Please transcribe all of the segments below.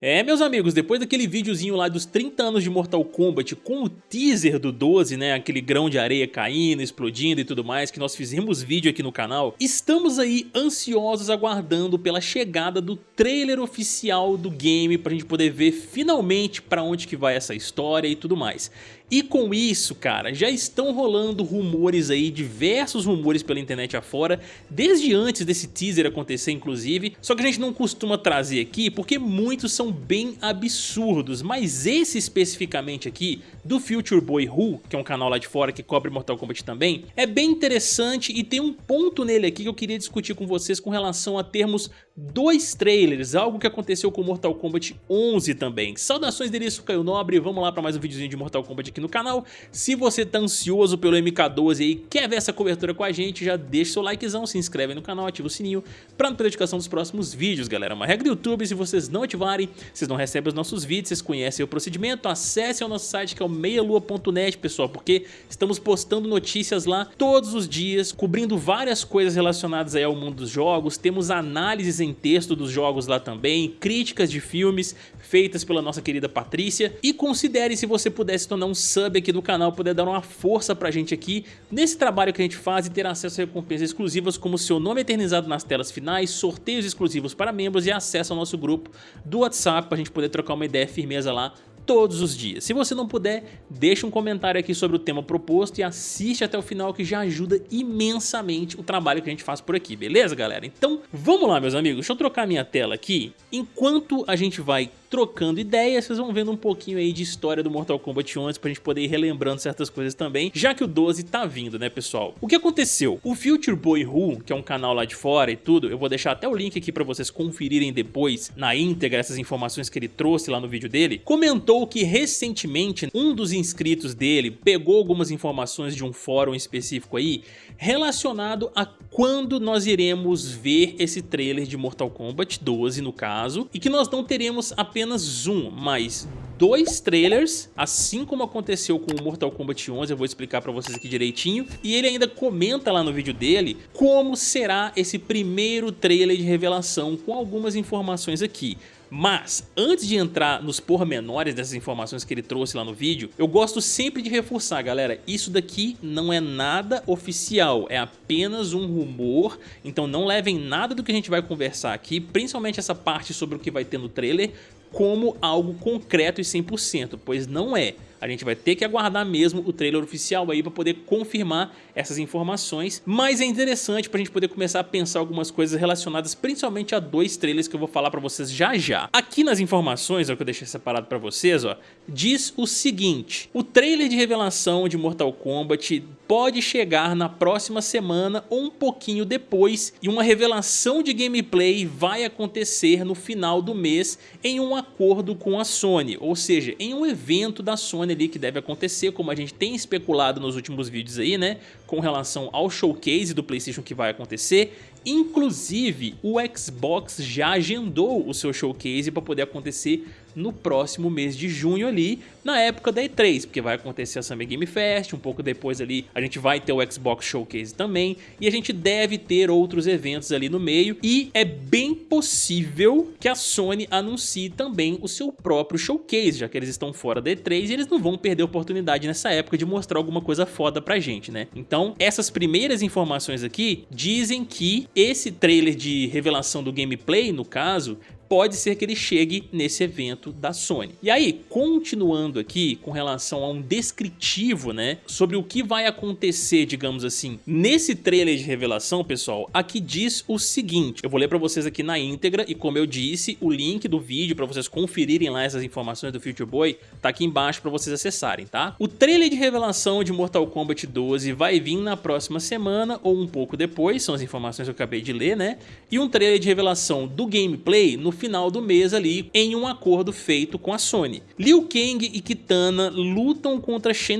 É, meus amigos, depois daquele videozinho lá dos 30 anos de Mortal Kombat com o teaser do 12, né, aquele grão de areia caindo, explodindo e tudo mais, que nós fizemos vídeo aqui no canal, estamos aí ansiosos aguardando pela chegada do trailer oficial do game pra gente poder ver finalmente pra onde que vai essa história e tudo mais. E com isso, cara, já estão rolando rumores aí, diversos rumores pela internet afora, desde antes desse teaser acontecer inclusive, só que a gente não costuma trazer aqui porque muitos são bem absurdos, mas esse especificamente aqui, do Future Boy Who, que é um canal lá de fora que cobre Mortal Kombat também, é bem interessante e tem um ponto nele aqui que eu queria discutir com vocês com relação a termos dois trailers, algo que aconteceu com Mortal Kombat 11 também. Saudações dele, isso Caio Nobre, vamos lá para mais um videozinho de Mortal Kombat no canal. Se você tá ansioso pelo MK12 e quer ver essa cobertura com a gente, já deixa seu likezão, se inscreve no canal, ativa o sininho para não perder notificação dos próximos vídeos, galera. Uma regra do YouTube, se vocês não ativarem, vocês não recebem os nossos vídeos, vocês conhecem o procedimento, acesse ao nosso site que é o meialua.net, pessoal, porque estamos postando notícias lá todos os dias, cobrindo várias coisas relacionadas aí ao mundo dos jogos, temos análises em texto dos jogos lá também, críticas de filmes feitas pela nossa querida Patrícia e considere se você pudesse tornar um sub aqui do canal, poder dar uma força pra gente aqui nesse trabalho que a gente faz e ter acesso a recompensas exclusivas como seu nome eternizado nas telas finais, sorteios exclusivos para membros e acesso ao nosso grupo do WhatsApp pra gente poder trocar uma ideia firmeza lá todos os dias. Se você não puder, deixa um comentário aqui sobre o tema proposto e assiste até o final que já ajuda imensamente o trabalho que a gente faz por aqui, beleza galera? Então vamos lá meus amigos, deixa eu trocar minha tela aqui. Enquanto a gente vai trocando ideias, vocês vão vendo um pouquinho aí de história do Mortal Kombat 11 pra gente poder ir relembrando certas coisas também, já que o 12 tá vindo, né pessoal? O que aconteceu? O Future Boy Who, que é um canal lá de fora e tudo, eu vou deixar até o link aqui pra vocês conferirem depois, na íntegra, essas informações que ele trouxe lá no vídeo dele, comentou que recentemente um dos inscritos dele pegou algumas informações de um fórum específico aí, relacionado a quando nós iremos ver esse trailer de Mortal Kombat 12 no caso, e que nós não teremos apenas apenas um, mas dois trailers, assim como aconteceu com o Mortal Kombat 11, eu vou explicar pra vocês aqui direitinho, e ele ainda comenta lá no vídeo dele como será esse primeiro trailer de revelação com algumas informações aqui. Mas, antes de entrar nos pormenores dessas informações que ele trouxe lá no vídeo, eu gosto sempre de reforçar, galera, isso daqui não é nada oficial, é apenas um rumor, então não levem nada do que a gente vai conversar aqui, principalmente essa parte sobre o que vai ter no trailer, como algo concreto e 100%, pois não é. A gente vai ter que aguardar mesmo o trailer oficial aí para poder confirmar essas informações, mas é interessante para a gente poder começar a pensar algumas coisas relacionadas principalmente a dois trailers que eu vou falar para vocês já já. Aqui nas informações, ó, que eu deixei separado para vocês, ó, diz o seguinte, o trailer de revelação de Mortal Kombat pode chegar na próxima semana ou um pouquinho depois e uma revelação de gameplay vai acontecer no final do mês em um acordo com a Sony, ou seja, em um evento da Sony ali que deve acontecer, como a gente tem especulado nos últimos vídeos aí, né, com relação ao showcase do Playstation que vai acontecer. Inclusive, o Xbox já agendou o seu showcase para poder acontecer no próximo mês de junho ali, na época da E3, porque vai acontecer a Summer Game Fest, um pouco depois ali a gente vai ter o Xbox Showcase também, e a gente deve ter outros eventos ali no meio, e é bem possível que a Sony anuncie também o seu próprio Showcase, já que eles estão fora da E3 e eles não vão perder a oportunidade nessa época de mostrar alguma coisa foda pra gente, né? Então, essas primeiras informações aqui dizem que esse trailer de revelação do gameplay, no caso, pode ser que ele chegue nesse evento da Sony. E aí, continuando aqui com relação a um descritivo, né, sobre o que vai acontecer, digamos assim, nesse trailer de revelação, pessoal, aqui diz o seguinte, eu vou ler para vocês aqui na íntegra e como eu disse, o link do vídeo para vocês conferirem lá essas informações do Future Boy tá aqui embaixo para vocês acessarem, tá? O trailer de revelação de Mortal Kombat 12 vai vir na próxima semana ou um pouco depois, são as informações que eu acabei de ler, né? E um trailer de revelação do gameplay no final do mês ali em um acordo feito com a Sony. Liu Kang e Kitana lutam contra Shang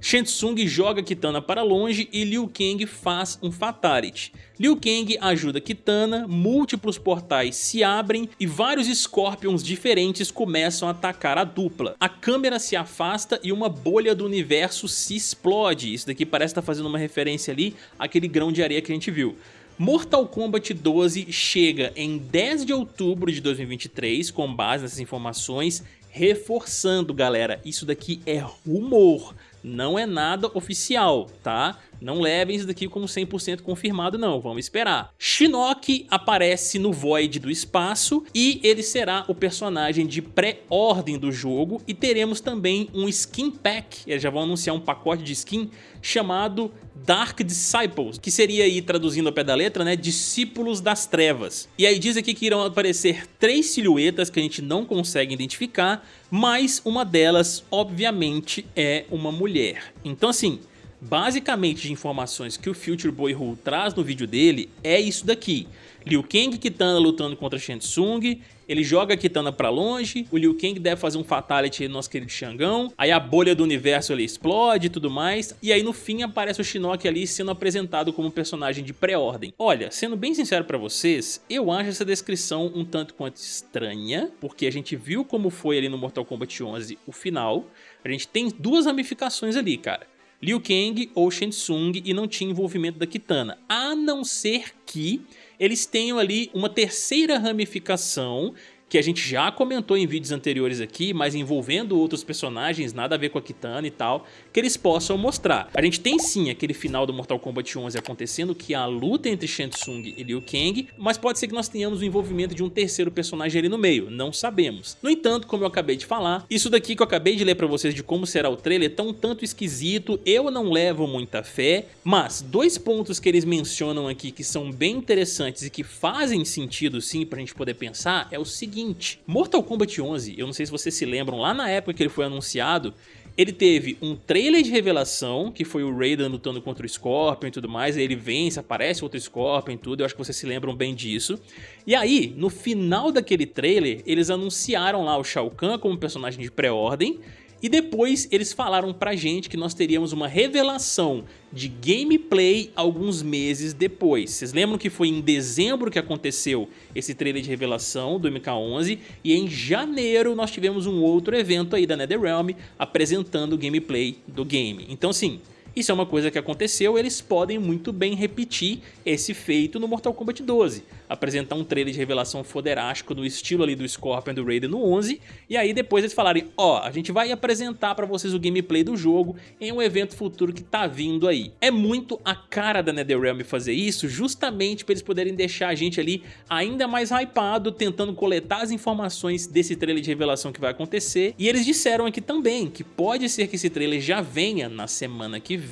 Shang joga Kitana para longe e Liu Kang faz um Fatality. Liu Kang ajuda Kitana, múltiplos portais se abrem e vários Scorpions diferentes começam a atacar a dupla. A câmera se afasta e uma bolha do universo se explode. Isso daqui parece estar fazendo uma referência ali àquele grão de areia que a gente viu. Mortal Kombat 12 chega em 10 de outubro de 2023, com base nessas informações, reforçando galera, isso daqui é rumor, não é nada oficial, tá? Não levem isso daqui como 100% confirmado não, vamos esperar. Shinnok aparece no Void do espaço e ele será o personagem de pré-ordem do jogo e teremos também um skin pack, eles já vão anunciar um pacote de skin chamado Dark Disciples, que seria aí, traduzindo ao pé da letra, né, discípulos das trevas. E aí diz aqui que irão aparecer três silhuetas que a gente não consegue identificar, mas uma delas, obviamente, é uma mulher. Então assim, basicamente de informações que o Future Boy Hu traz no vídeo dele é isso daqui. Liu Kang Kitana lutando contra Shang Tsung, ele joga a Kitana pra longe, o Liu Kang deve fazer um Fatality no nosso querido Xangão, aí a bolha do universo ali explode e tudo mais, e aí no fim aparece o Shinnok ali sendo apresentado como personagem de pré-ordem. Olha, sendo bem sincero pra vocês, eu acho essa descrição um tanto quanto estranha, porque a gente viu como foi ali no Mortal Kombat 11 o final, a gente tem duas ramificações ali, cara. Liu Kang ou Shang Tsung e não tinha envolvimento da Kitana, a não ser que eles tenham ali uma terceira ramificação que a gente já comentou em vídeos anteriores aqui, mas envolvendo outros personagens, nada a ver com a Kitana e tal, que eles possam mostrar. A gente tem sim aquele final do Mortal Kombat 11 acontecendo, que é a luta entre Shang Tsung e Liu Kang, mas pode ser que nós tenhamos o envolvimento de um terceiro personagem ali no meio, não sabemos. No entanto, como eu acabei de falar, isso daqui que eu acabei de ler pra vocês de como será o trailer tá um tanto esquisito, eu não levo muita fé, mas dois pontos que eles mencionam aqui que são bem interessantes e que fazem sentido sim pra gente poder pensar é o seguinte, seguinte, Mortal Kombat 11, eu não sei se vocês se lembram, lá na época que ele foi anunciado, ele teve um trailer de revelação, que foi o Raiden lutando contra o Scorpion e tudo mais, aí ele vence, aparece outro Scorpion e tudo, eu acho que vocês se lembram bem disso. E aí, no final daquele trailer, eles anunciaram lá o Shao Kahn como personagem de pré-ordem, e depois eles falaram pra gente que nós teríamos uma revelação de gameplay alguns meses depois. Vocês lembram que foi em dezembro que aconteceu esse trailer de revelação do MK11 e em janeiro nós tivemos um outro evento aí da NetherRealm apresentando o gameplay do game. Então assim, isso é uma coisa que aconteceu, eles podem muito bem repetir esse feito no Mortal Kombat 12. Apresentar um trailer de revelação foderástico no estilo ali do Scorpion do Raiden no 11, e aí depois eles falarem, ó, oh, a gente vai apresentar pra vocês o gameplay do jogo em um evento futuro que tá vindo aí. É muito a cara da NetherRealm fazer isso, justamente pra eles poderem deixar a gente ali ainda mais hypado, tentando coletar as informações desse trailer de revelação que vai acontecer, e eles disseram aqui também que pode ser que esse trailer já venha na semana que vem.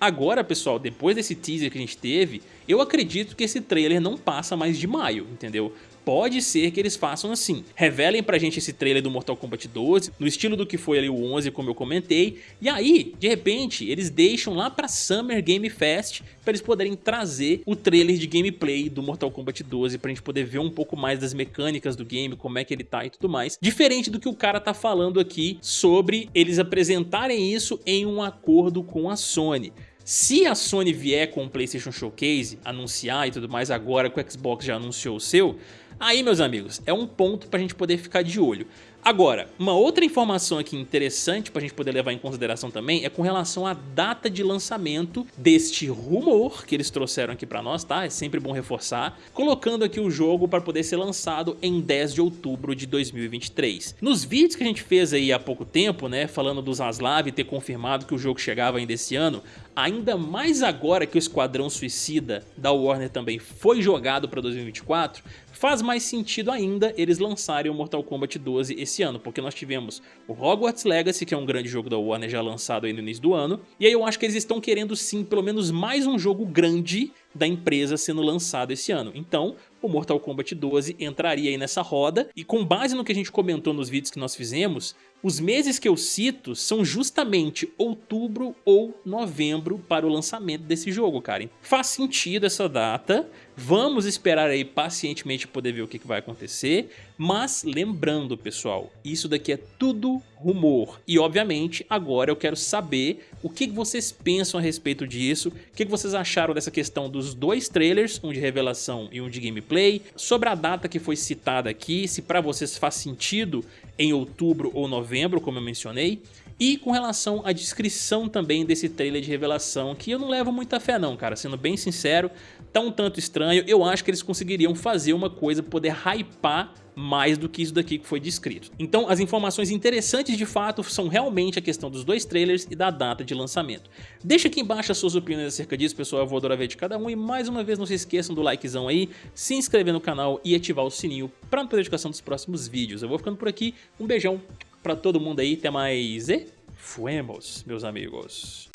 Agora, pessoal, depois desse teaser que a gente teve, eu acredito que esse trailer não passa mais de maio, entendeu? Pode ser que eles façam assim, revelem pra gente esse trailer do Mortal Kombat 12, no estilo do que foi ali o 11, como eu comentei, e aí, de repente, eles deixam lá pra Summer Game Fest para eles poderem trazer o trailer de gameplay do Mortal Kombat 12 pra gente poder ver um pouco mais das mecânicas do game, como é que ele tá e tudo mais. Diferente do que o cara tá falando aqui sobre eles apresentarem isso em um acordo com a Sony. Se a Sony vier com o PlayStation Showcase, anunciar e tudo mais agora que o Xbox já anunciou o seu, aí meus amigos, é um ponto pra gente poder ficar de olho. Agora, uma outra informação aqui interessante para a gente poder levar em consideração também é com relação à data de lançamento deste rumor que eles trouxeram aqui para nós, tá? É sempre bom reforçar, colocando aqui o jogo para poder ser lançado em 10 de outubro de 2023. Nos vídeos que a gente fez aí há pouco tempo, né, falando do Zaslav ter confirmado que o jogo chegava ainda esse ano, ainda mais agora que o Esquadrão Suicida da Warner também foi jogado para 2024, faz mais sentido ainda eles lançarem o Mortal Kombat 12 esse ano, porque nós tivemos o Hogwarts Legacy, que é um grande jogo da Warner já lançado aí no início do ano, e aí eu acho que eles estão querendo sim pelo menos mais um jogo grande da empresa sendo lançado esse ano. Então, o Mortal Kombat 12 entraria aí nessa roda, e com base no que a gente comentou nos vídeos que nós fizemos, os meses que eu cito são justamente outubro ou novembro para o lançamento desse jogo, cara. Faz sentido essa data, vamos esperar aí pacientemente poder ver o que vai acontecer, mas lembrando pessoal, isso daqui é tudo rumor, e obviamente agora eu quero saber o que vocês pensam a respeito disso, o que vocês acharam dessa questão dos dois trailers, um de revelação e um de gameplay, sobre a data que foi citada aqui, se para vocês faz sentido em outubro ou novembro, como eu mencionei, E com relação à descrição também desse trailer de revelação, que eu não levo muita fé não, cara, sendo bem sincero, tá um tanto estranho, eu acho que eles conseguiriam fazer uma coisa, poder hypar mais do que isso daqui que foi descrito. Então as informações interessantes de fato são realmente a questão dos dois trailers e da data de lançamento. Deixa aqui embaixo as suas opiniões acerca disso, pessoal, eu vou adorar ver de cada um e mais uma vez não se esqueçam do likezão aí, se inscrever no canal e ativar o sininho para não perder a notificação dos próximos vídeos. Eu vou ficando por aqui, um beijão para todo mundo aí. Até mais e fuemos, meus amigos.